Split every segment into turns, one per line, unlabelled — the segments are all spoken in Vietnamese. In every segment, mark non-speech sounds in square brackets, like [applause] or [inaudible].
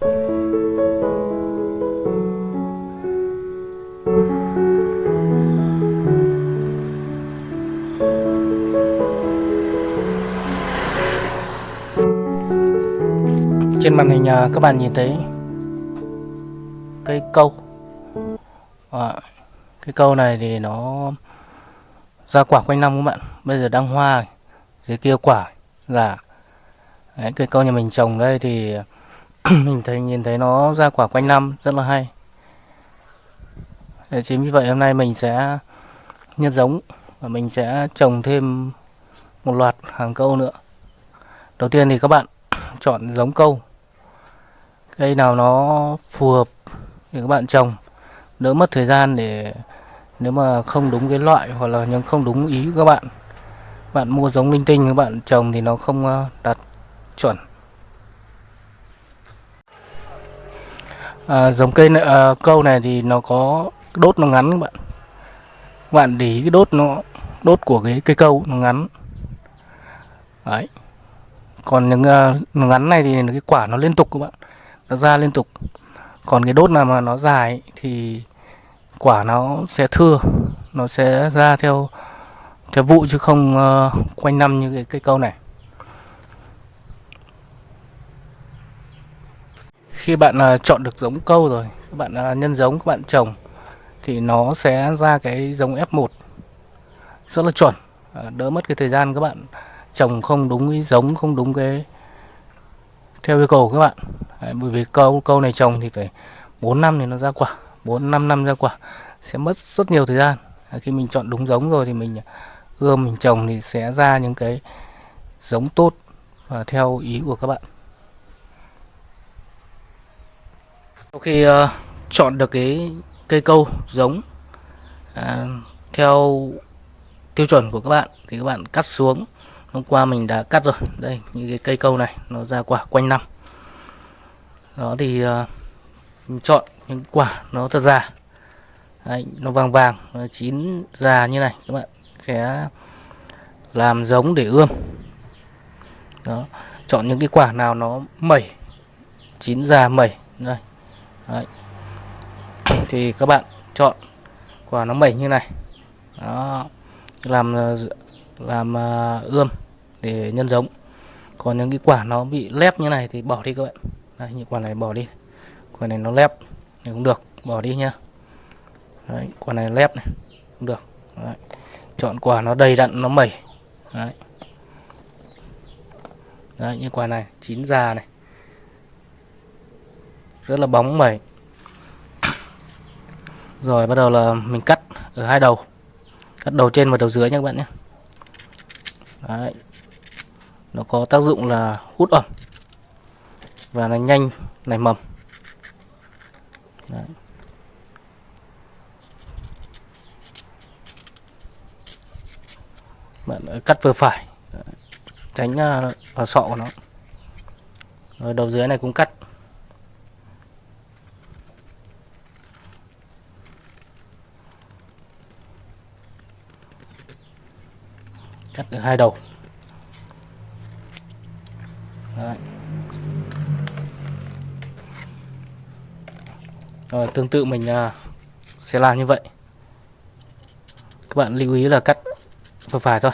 Trên màn hình à, các bạn nhìn thấy cây câu. À, Cái câu này thì nó ra quả quanh năm các bạn. Bây giờ đang hoa Dưới kia quả là Đấy, Cây câu nhà mình trồng đây thì [clears throat] Mình thấy nhìn thấy nó ra quả quanh năm, Rất là hay. Để Chính vì vậy hôm nay mình sẽ Nhân giống Và mình sẽ trồng thêm Một loạt hàng câu nữa. Đầu tiên thì các bạn [clears throat] chọn giống câu. Cây nào nó phù hợp thì các bạn trồng. Đỡ mất thời gian để nếu mà không đúng cái loại hoặc là những không đúng ý của các bạn bạn mua giống linh tinh các bạn trồng thì nó không ờ, đạt chuẩn. À, dòng cây này, à, câu này thì nó có đốt nó ngắn các bạn. Các bạn để ý cái đốt nó đốt của cái cây câu nó ngắn. Đấy. Còn những uh, ngắn này thì cái quả nó liên tục các bạn. Nó ra liên tục. Còn cái đốt nào mà nó dài thì quả nó sẽ thưa nó sẽ ra theo theo vụ chứ không uh, quanh năm như cái cây câu này. Khi bạn uh, chọn được giống câu rồi các bạn uh, nhân giống các bạn trồng thì nó sẽ ra cái giống F1 rất là chuẩn. À, đỡ mất cái thời gian các bạn trồng không đúng cái giống không đúng cái theo yêu cầu các bạn. Đấy, bởi vì câu câu này trồng thì phải 4 năm thì nó ra quả 4 5 năm ra quả sẽ mất rất nhiều thời gian. À, khi mình chọn đúng giống rồi thì mình ươm mình trồng thì sẽ ra những cái giống tốt và theo ý của các bạn. Sau khi uh, chọn được cái cây câu giống uh, theo tiêu chuẩn của các bạn thì các bạn cắt xuống. Hôm qua mình đã cắt rồi. Đây như cái cây câu này nó ra quả quanh năm. Đó thì uh, mình chọn những quả nó thật già Đấy, nó vàng vàng nó chín già như này các bạn sẽ làm giống để ươm. Đó chọn những cái quả nào nó mẩy chín già mẩy đây. Đấy. thì các bạn chọn quả nó mẩy như này. Đó. Làm ờ, làm uh, ươm để nhân giống. Còn những cái quả nó bị lép như này thì bỏ đi các bạn. Đấy, những quả này bỏ đi. Quả này nó lép thì cũng được bỏ đi nhá. Đấy, quả này lép này cũng được. Đấy. chọn quả nó đầy đặn nó mẩy. Đấy. Đấy, như quả này chín già này rất là bóng mẩy. Rồi, bắt đầu là mình cắt ở hai đầu. Cắt đầu trên và đầu dưới nha các bạn nhé. Đấy. nó có tác dụng là hút ẩm. Và nó nhanh nảy mầm. Đấy. bạn cắt vừa phải. Tránh à, vào sọ của nó. Rồi đầu dưới này cũng cắt. Cắt được hai đầu. Đấy. Rồi, tương tự mình à, sẽ làm như vậy. Các bạn lưu ý là cắt vừa phải thôi.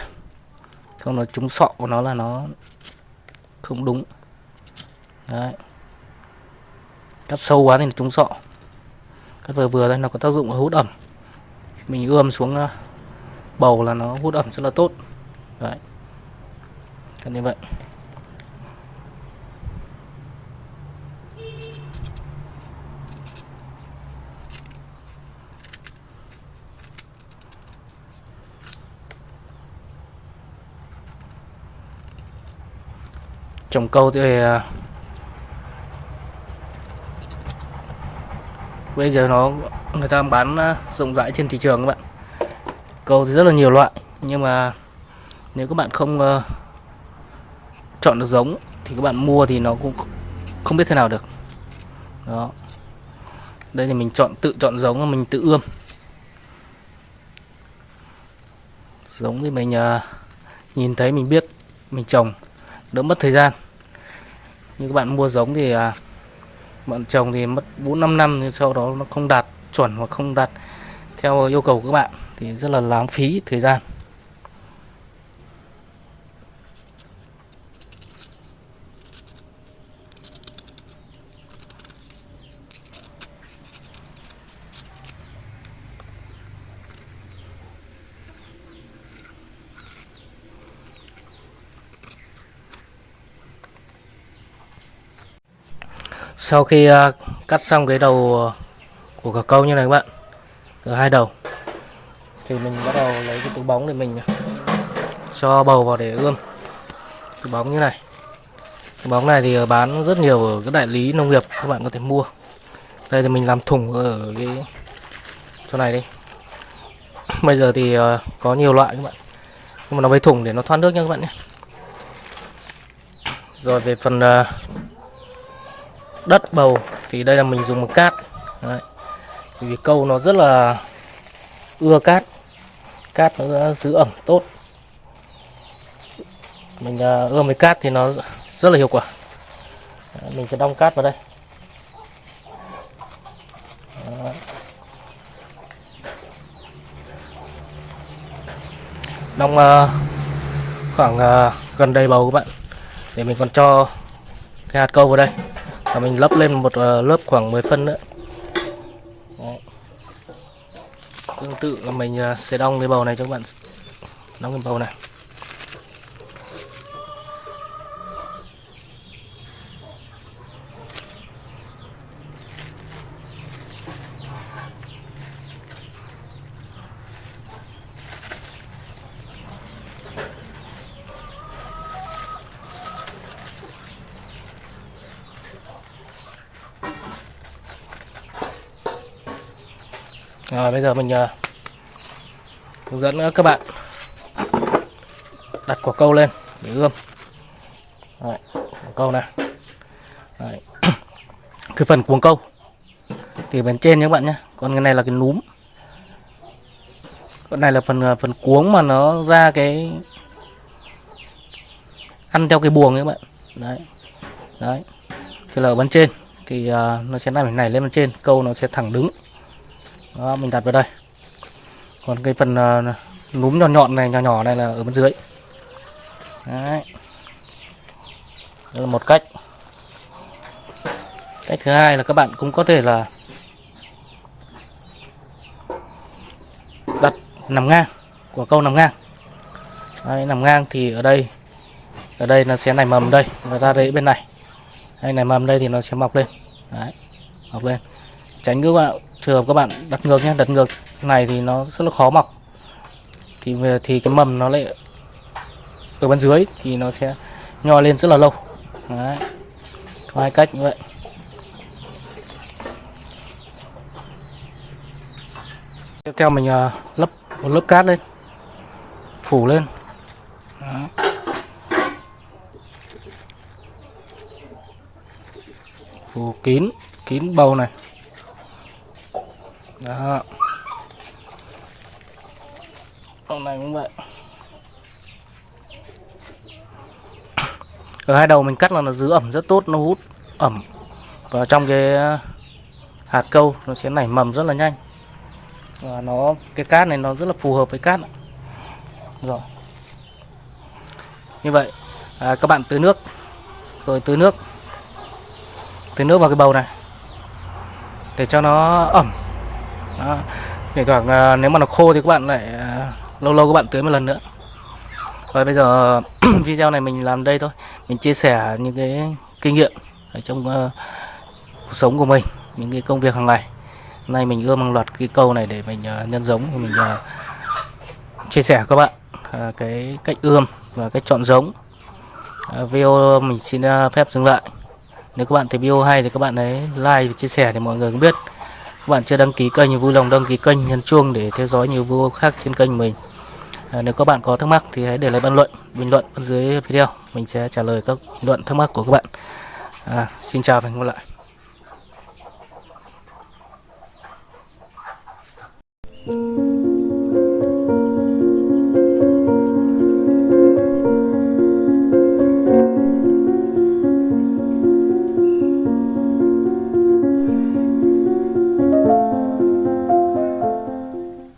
Không nó trúng sọ của nó là nó không đúng. Đấy. Cắt sâu quá thì trúng sọ. Cắt vừa vừa đây nó có tác dụng hút ẩm. Mình ươm xuống à, bầu là nó hút ẩm rất là tốt đấy. Cắt như vậy. Trồng câu thì ờ, bây giờ nó, người ta bán ờ, rộng rãi trên thị trường các bạn. Câu thì rất là nhiều loại, nhưng mà nếu các bạn không uh, chọn được giống thì các bạn mua thì nó cũng không biết thế nào được. Đó. Đây thì mình chọn tự chọn giống và mình tự ươm. Giống thì mình uh, nhìn thấy mình biết mình trồng đỡ mất thời gian. Như các bạn mua giống thì uh, bạn trồng thì mất 4 5 năm nhưng sau đó nó không đạt chuẩn hoặc không đạt theo yêu cầu của các bạn thì rất là lãng phí thời gian. Sau khi uh, cắt xong cái đầu của cả câu như này các bạn ở hai đầu thì mình bắt đầu lấy cái túi bóng để mình cho bầu vào để ươm. Túi bóng như này. Túi bóng này thì ờ, bán rất nhiều ở các đại lý nông nghiệp các bạn có thể mua. Đây thì mình làm thùng ở cái chỗ này đi. [clears throat] Bây giờ thì uh, có nhiều loại các bạn. Nhưng mà nó với thùng để nó thoát nước nha các bạn nhé. Rồi về phần uh, đất bầu. Thì đây là mình dùng một cát. Đấy. vì câu nó rất là ưa cát. Cát nó giữ ẩm tốt. Mình à, ưa ươm với cát thì nó rất là hiệu quả. Đấy, mình sẽ đong cát vào đây. Đấy. đong uh, khoảng uh, gần đầy bầu các bạn. Để mình còn cho cái hạt câu vào đây và mình lấp lên một ờ, lớp khoảng 10 phân nữa. Đấy. tương tự là mình ờ, sẽ đong cái bầu này cho các bạn. Đong cái bầu này. Rồi bây giờ mình uh, hướng dẫn à, các bạn đặt quả câu lên để ươm. Đấy, quả câu này. Đấy. [clears throat] cái phần cuống câu thì bên trên nhé các bạn nhé. Còn cái này là cái núm. con này là phần phần cuống mà nó ra cái ăn theo cái buồng các bạn. Đấy. Đấy. Thì là ở bên trên thì uh, nó sẽ nằm này lên bên trên, câu nó sẽ thẳng đứng đó mình đặt vào đây. Còn cái phần uh, núm nhọn nhọn này nhỏ nhỏ này là ở bên dưới. Đấy. Đây là một cách. Cách thứ hai là các bạn cũng có thể là đặt nằm ngang của câu nằm ngang. Đấy, nằm ngang thì ở đây ở đây nó sẽ nảy mầm đây và ra đấy bên này. Hay nảy mầm đây thì nó sẽ mọc lên. Đấy mọc lên. Tránh các bạn trường hợp các bạn đặt ngược nhé đặt ngược. Này thì nó rất là khó mọc. Thì thì cái mầm nó lại ở bên dưới thì nó sẽ nho lên rất là lâu. Đấy. có hai cách như vậy. Tiếp theo mình uh, lấp một lớp cát lên. Phủ lên. Đấy. phủ kín kín bầu này đó. Con này cũng vậy. Ở hai đầu mình cắt là nó giữ ẩm rất tốt nó hút ẩm. Vào trong cái ờ, hạt câu nó sẽ nảy mầm rất là nhanh. Và nó cái cát này nó rất là phù hợp với cát rồi. Như vậy à, các bạn tưới nước. Rồi tưới nước. Tưới nước vào cái bầu này. Để cho nó ẩm đó. Để thoảng à, nếu mà nó khô thì các bạn lại à, lâu lâu các bạn tưới một lần nữa. Rồi bây giờ [clears throat] video này mình làm đây thôi. Mình chia sẻ những cái kinh nghiệm ở trong uh, cuộc sống của mình những cái công việc hàng ngày. Hôm nay mình ươm hàng loạt cái câu này để mình uh, nhân giống mình uh, chia sẻ các bạn uh, cái cách ươm và cách chọn giống. Uh, video mình xin uh, phép dừng lại. Nếu các bạn thấy video hay thì các bạn ấy like và chia sẻ để mọi người cũng biết các bạn chưa đăng ký kênh thì vui lòng đăng ký kênh nhấn chuông để theo dõi nhiều video khác trên kênh mình. À, nếu các bạn có thắc mắc thì hãy để lại bình luận bình luận dưới video. Mình sẽ trả lời các bình luận thắc mắc của các bạn. À, xin chào và hẹn gặp lại.